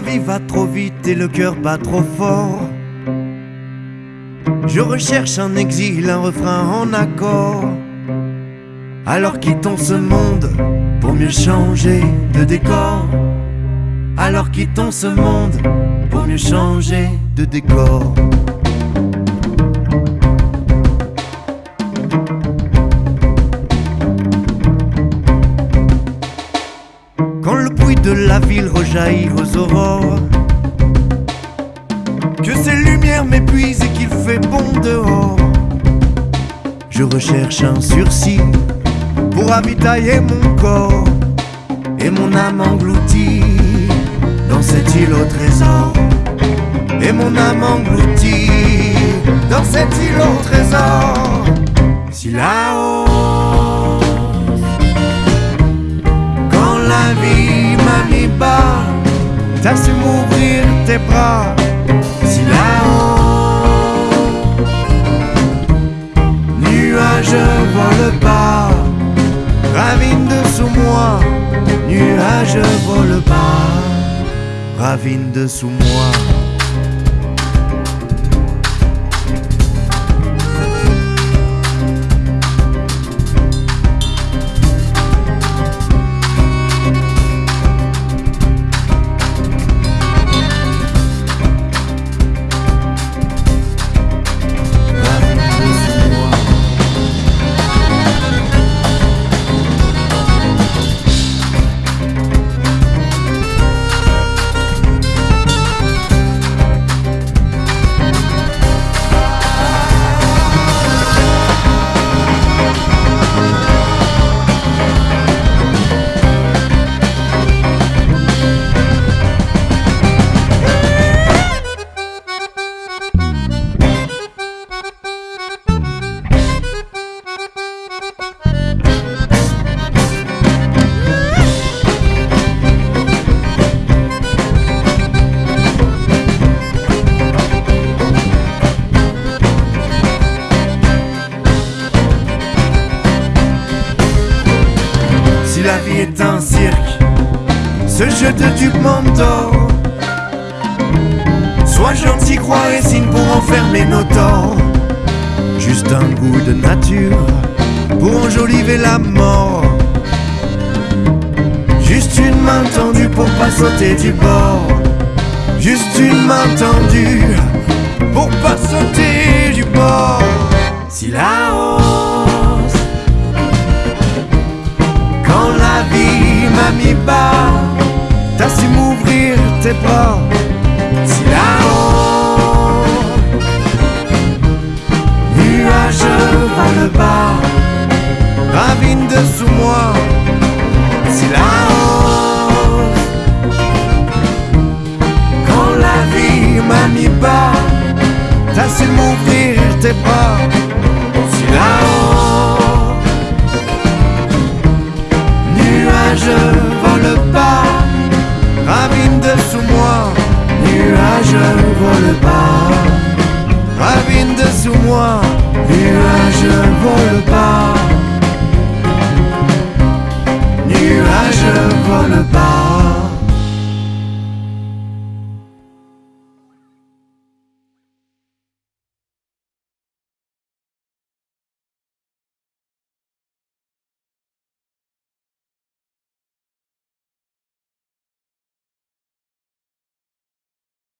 vie va trop vite et le cœur bat trop fort. Je recherche un exil, un refrain en accord. Alors quittons ce monde pour mieux changer de décor. Alors quittons ce monde pour mieux changer de décor. De la ville rejaillit aux aurores, que ces lumières m'épuisent et qu'il fait bon dehors, je recherche un sursis pour ravitailler mon corps et mon âme engloutie dans cette île au trésor. Et mon âme engloutie dans cette île au trésor. T'as su m'ouvrir tes bras. Si là-haut, nuage vole pas, ravine dessous moi, nuage vole pas, ravine dessous moi. La vie est un cirque, ce jeu de dupes m'endort. Sois gentil, crois et signe pour enfermer nos torts. Juste un goût de nature pour enjoliver la mort. Juste une main tendue pour pas sauter du bord. Juste une main tendue pour pas sauter du bord. Si la hausse mis bas, t'as su m'ouvrir tes bras. Si là-haut, nuage va le bas, ravine dessous moi. Si là-haut, quand la vie m'a mis bas, t'as su m'ouvrir tes bras.